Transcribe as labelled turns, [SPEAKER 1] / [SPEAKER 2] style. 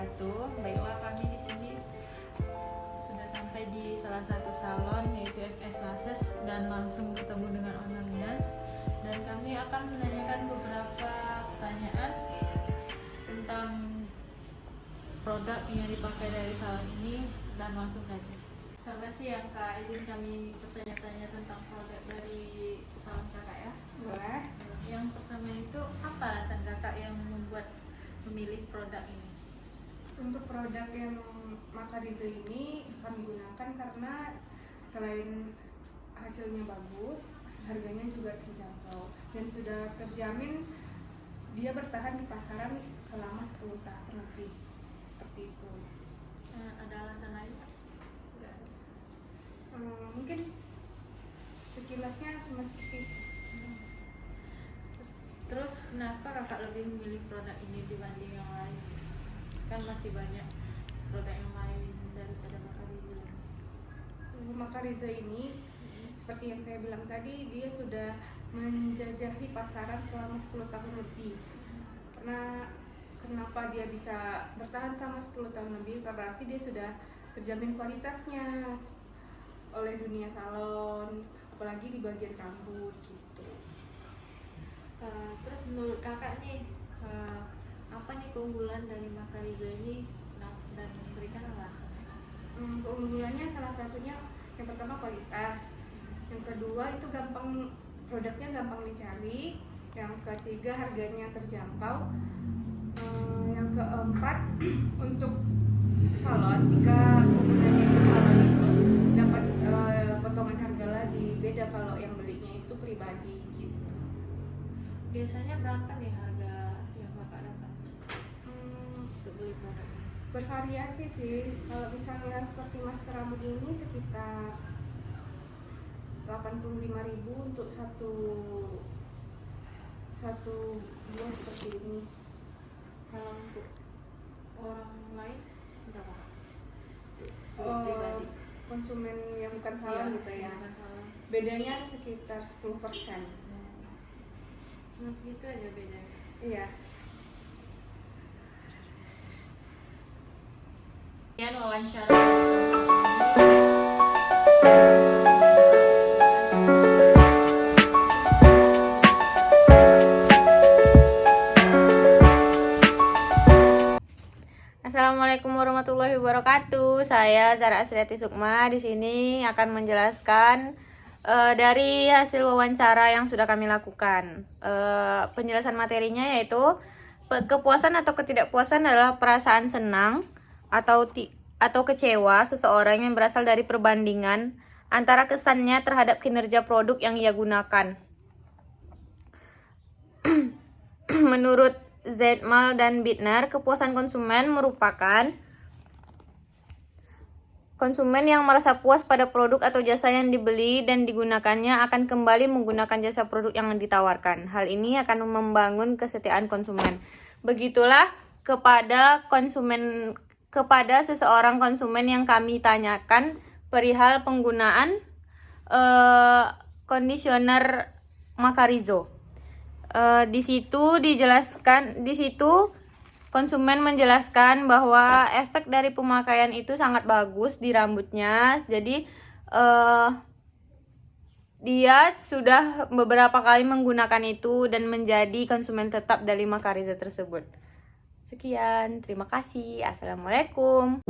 [SPEAKER 1] wabarakatuh. Baiklah kami di sini sudah sampai di salah satu salon yaitu FS Lases dan langsung bertemu dengan ownernya dan kami akan menanyakan beberapa pertanyaan tentang produk yang dipakai dari salon ini dan langsung saja. Selamat siang Kak, izin kami bertanya-tanya tentang produk dari salon Kakak ya.
[SPEAKER 2] Boleh.
[SPEAKER 1] Yang pertama itu apa alasan Kakak yang membuat memilih produk ini?
[SPEAKER 2] Untuk produk yang Makarizo ini kami gunakan karena selain hasilnya bagus, harganya juga terjangkau dan sudah terjamin dia bertahan di pasaran selama 10 tahun lebih. Seperti itu.
[SPEAKER 1] Eh, ada alasan lain? Ada.
[SPEAKER 2] Hmm, mungkin sekilasnya cuma seperti itu.
[SPEAKER 1] Terus kenapa kakak lebih memilih produk ini dibanding yang lain? Kan masih banyak produk yang lain daripada Makarizo.
[SPEAKER 2] Untuk Makarizo ini seperti yang saya bilang tadi dia sudah menjajahi pasaran selama 10 tahun lebih. Karena kenapa dia bisa bertahan selama 10 tahun lebih? Karena berarti dia sudah terjamin kualitasnya oleh dunia salon apalagi di bagian rambut gitu.
[SPEAKER 1] Eh, terus menurut kakak nih eh, apa nih keunggulan dari Makarizo ini? Nah, dan berikan alasan.
[SPEAKER 2] Hmm, keunggulannya salah satunya yang pertama kualitas. Yang kedua itu gampang produknya gampang dicari. Yang ketiga harganya terjangkau. Hmm, yang keempat untuk salon jika penggunanya itu salon itu dapat eh, potongan harga lagi. Beda kalau yang belinya itu pribadi gitu.
[SPEAKER 1] Biasanya berapa nih harga
[SPEAKER 2] bervariasi sih kalau misalnya seperti masker rambut ini sekitar 85.000 untuk satu satu buah seperti ini
[SPEAKER 1] Kalau untuk orang lain berapa?
[SPEAKER 2] Oh,
[SPEAKER 1] pribadi.
[SPEAKER 2] konsumen yang bukan salon
[SPEAKER 1] Iya,
[SPEAKER 2] gitu ya
[SPEAKER 1] salon.
[SPEAKER 2] bedanya sekitar 10%
[SPEAKER 1] Cuma segitu aja bedanya.
[SPEAKER 2] iya
[SPEAKER 1] Kemudian wawancara.
[SPEAKER 3] Assalamualaikum warahmatullahi wabarakatuh. Saya Zara Asriati Sukma di sini akan menjelaskan eh, dari hasil wawancara yang sudah kami lakukan. Eh, penjelasan materinya yaitu kepuasan atau ketidakpuasan adalah perasaan senang atau ti- atau kecewa seseorang yang berasal dari perbandingan antara kesannya terhadap kinerja produk yang ia gunakan. Menurut Zetmal dan Bittner, kepuasan konsumen merupakan konsumen yang merasa puas pada produk atau jasa yang dibeli dan digunakannya akan kembali menggunakan jasa produk yang ditawarkan. Hal ini akan membangun kesetiaan konsumen. Begitulah kepada konsumen kepada seseorang konsumen yang kami tanyakan perihal penggunaan eh, conditioner Macarizo. Eh, di situ dijelaskan di situ konsumen menjelaskan bahwa efek dari pemakaian itu sangat bagus di rambutnya jadi eh dia sudah beberapa kali menggunakan itu dan menjadi konsumen tetap dari Makarizo tersebut sekian terima kasih. Assalamualaikum